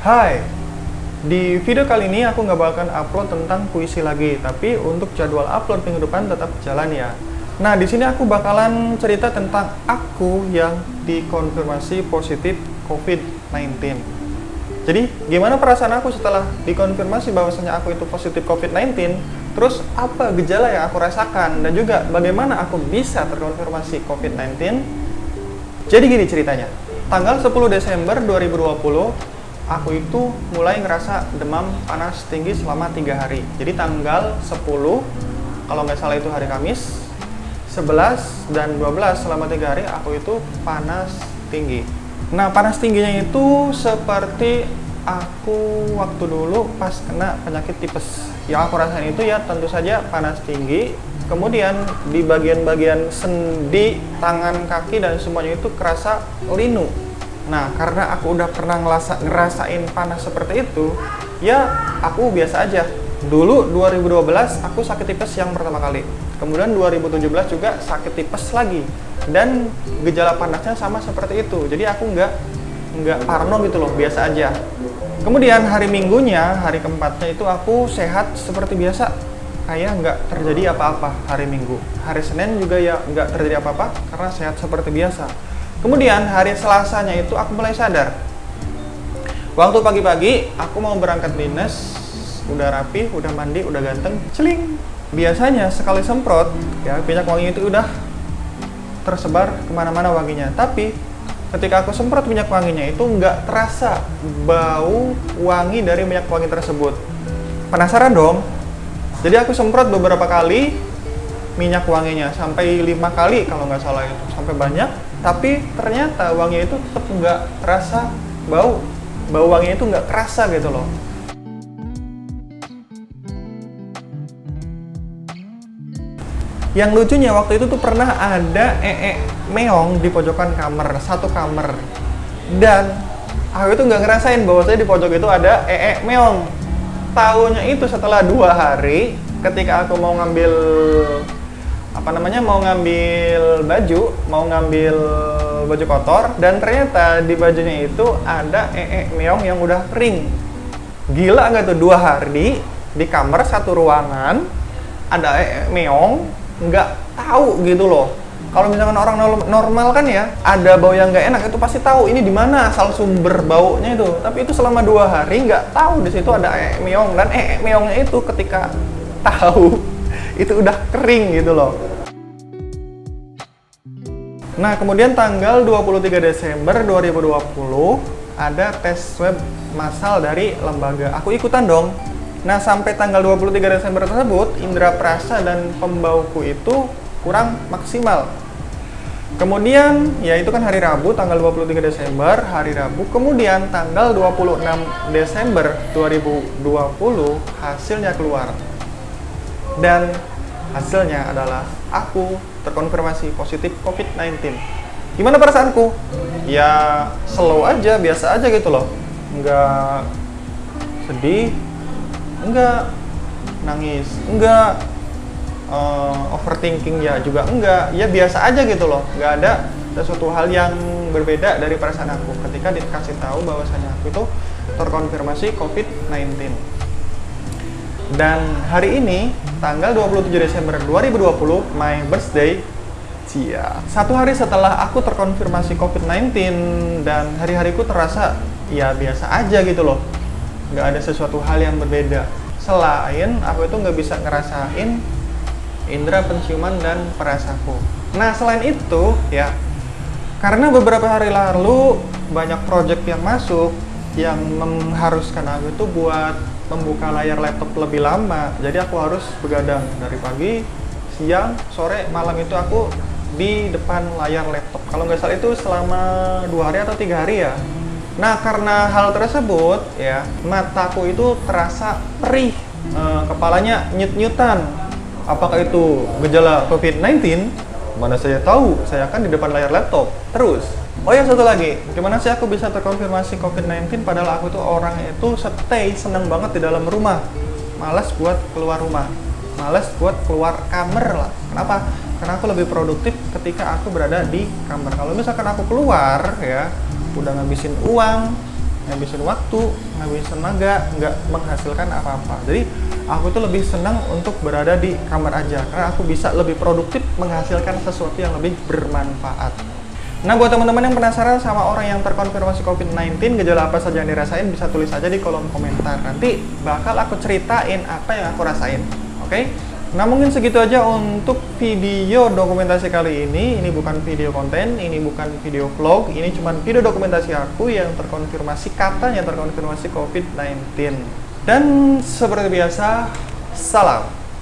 Hai, di video kali ini aku nggak bakalan upload tentang puisi lagi, tapi untuk jadwal upload minggu depan tetap jalan ya. Nah, di sini aku bakalan cerita tentang aku yang dikonfirmasi positif COVID-19. Jadi, gimana perasaan aku setelah dikonfirmasi bahwasanya aku itu positif COVID-19? Terus, apa gejala yang aku rasakan? Dan juga, bagaimana aku bisa terkonfirmasi COVID-19? Jadi gini ceritanya. Tanggal 10 Desember 2020, aku itu mulai ngerasa demam panas tinggi selama tiga hari. Jadi tanggal 10, kalau nggak salah itu hari Kamis, 11 dan 12 selama tiga hari aku itu panas tinggi. Nah panas tingginya itu seperti aku waktu dulu pas kena penyakit tipes. Yang aku rasain itu ya tentu saja panas tinggi, kemudian di bagian-bagian sendi, tangan, kaki dan semuanya itu kerasa linu. Nah karena aku udah pernah ngerasa, ngerasain panas seperti itu, ya aku biasa aja. Dulu 2012 aku sakit tipes yang pertama kali Kemudian 2017 juga sakit tipes lagi dan gejala panasnya sama seperti itu. Jadi aku nggak nggak parno gitu loh, biasa aja. Kemudian hari Minggunya, hari keempatnya itu aku sehat seperti biasa, kayak nggak terjadi apa-apa hari Minggu. Hari Senin juga ya nggak terjadi apa-apa karena sehat seperti biasa. Kemudian hari Selasanya itu aku mulai sadar. Waktu pagi-pagi aku mau berangkat dinas, udah rapi, udah mandi, udah ganteng, celing, biasanya sekali semprot ya minyak wangi itu udah tersebar ke mana-mana wanginya. Tapi ketika aku semprot minyak wanginya itu nggak terasa bau wangi dari minyak wangi tersebut. Penasaran dong? Jadi aku semprot beberapa kali minyak wanginya sampai lima kali kalau nggak salah itu sampai banyak tapi ternyata wangi itu tetap nggak terasa bau bau wangi itu nggak kerasa gitu loh Yang lucunya waktu itu tuh pernah ada ee meong di pojokan kamar, satu kamar. Dan aku itu nggak ngerasain bahwa saya di pojok itu ada ee meong. Tahunya itu setelah dua hari, ketika aku mau ngambil apa namanya? Mau ngambil baju, mau ngambil baju kotor, dan ternyata di bajunya itu ada ee meong yang udah kering. Gila nggak tuh? Dua hari di kamar satu ruangan ada ee meong nggak tahu gitu loh. Kalau misalkan orang normal kan ya ada bau yang nggak enak itu pasti tahu ini di mana asal sumber baunya itu. Tapi itu selama dua hari nggak tahu di situ ada ee meong. Dan ee meongnya itu ketika tahu itu udah kering gitu loh Nah kemudian tanggal 23 Desember 2020 ada tes swab massal dari lembaga aku ikutan dong Nah, sampai tanggal 23 Desember tersebut, indera perasa dan pembauku itu kurang maksimal. Kemudian, ya itu kan hari Rabu, tanggal 23 Desember, hari Rabu. Kemudian, tanggal 26 Desember 2020, hasilnya keluar. Dan hasilnya adalah aku terkonfirmasi positif COVID-19. Gimana perasaanku? Ya, slow aja, biasa aja gitu loh. Nggak sedih, enggak nangis enggak uh, overthinking ya juga enggak ya biasa aja gitu loh nggak ada sesuatu hal yang berbeda dari perasaan aku ketika dikasih tahu bahwasanya aku itu terkonfirmasi COVID-19 dan hari ini tanggal 27 Desember 2020 my birthday. Cia. Satu hari setelah aku terkonfirmasi COVID-19 dan hari-hariku terasa ya biasa aja gitu loh. Nggak ada sesuatu hal yang berbeda. Selain aku itu nggak bisa ngerasain indera penciuman dan perasaku nah selain itu ya karena beberapa hari lalu banyak project yang masuk yang mengharuskan aku itu buat membuka layar laptop lebih lama jadi aku harus begadang dari pagi siang sore malam itu aku di depan layar laptop kalau nggak salah itu selama dua hari atau tiga hari ya Nah, karena hal tersebut, ya, mataku itu terasa perih, e, kepalanya nyut-nyutan. Apakah itu gejala COVID-19? Mana saya tahu, saya akan di depan layar laptop. Terus, oh ya satu lagi, gimana sih aku bisa terkonfirmasi COVID-19 padahal aku tuh orang itu stay seneng banget di dalam rumah. Males buat keluar rumah. Males buat keluar kamar lah. Kenapa? Karena aku lebih produktif ketika aku berada di kamar. Kalau misalkan aku keluar, ya, udah ngabisin uang ngabisin waktu, ngabisin tenaga, nggak menghasilkan apa-apa. Jadi aku tuh lebih senang untuk berada di kamar aja karena aku bisa lebih produktif menghasilkan sesuatu yang lebih bermanfaat. Nah, buat teman-teman yang penasaran sama orang yang terkonfirmasi COVID-19, gejala apa saja yang dirasain, bisa tulis aja di kolom komentar. Nanti bakal aku ceritain apa yang aku rasain. Oke? Okay? Nah, mungkin segitu aja untuk video dokumentasi kali ini. Ini bukan video konten, ini bukan video vlog, ini cuma video dokumentasi aku yang terkonfirmasi, katanya terkonfirmasi COVID-19. Dan seperti biasa, salam!